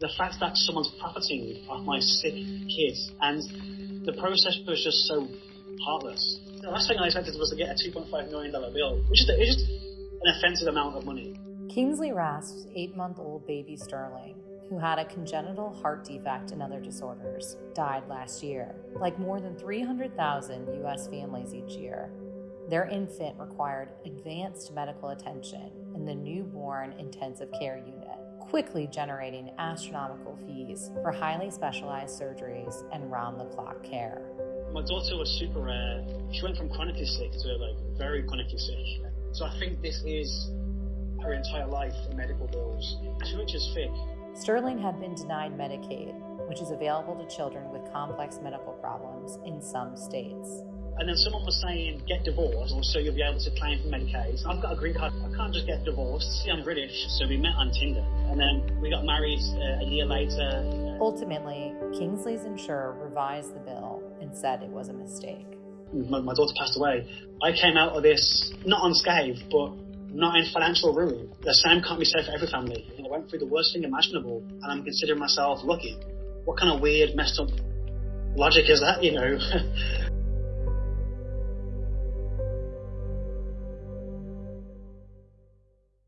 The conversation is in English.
the fact that someone's profiting off my sick kids and the process was just so heartless. The last thing I expected was to get a $2.5 million bill, which is, just an offensive amount of money. Kingsley Rasp's eight month old baby Sterling, who had a congenital heart defect and other disorders, died last year. Like more than 300,000 U.S. families each year, their infant required advanced medical attention in the newborn intensive care unit, quickly generating astronomical fees for highly specialized surgeries and round the clock care. My daughter was super rare. She went from chronically sick to like very chronically sick. So I think this is her entire life in medical bills. Too much is thick. Sterling had been denied Medicaid, which is available to children with complex medical problems in some states. And then someone was saying, get divorced, or so you'll be able to claim for Medicaid. I've got a green card. I can't just get divorced. See, I'm British, so we met on Tinder. And then we got married uh, a year later. Ultimately, Kingsley's insurer revised the bill and said it was a mistake. My, my daughter passed away. I came out of this not unscathed, but not in financial ruin. The same can't be said for every family. I went through the worst thing imaginable, and I'm considering myself lucky. What kind of weird, messed up logic is that, you know?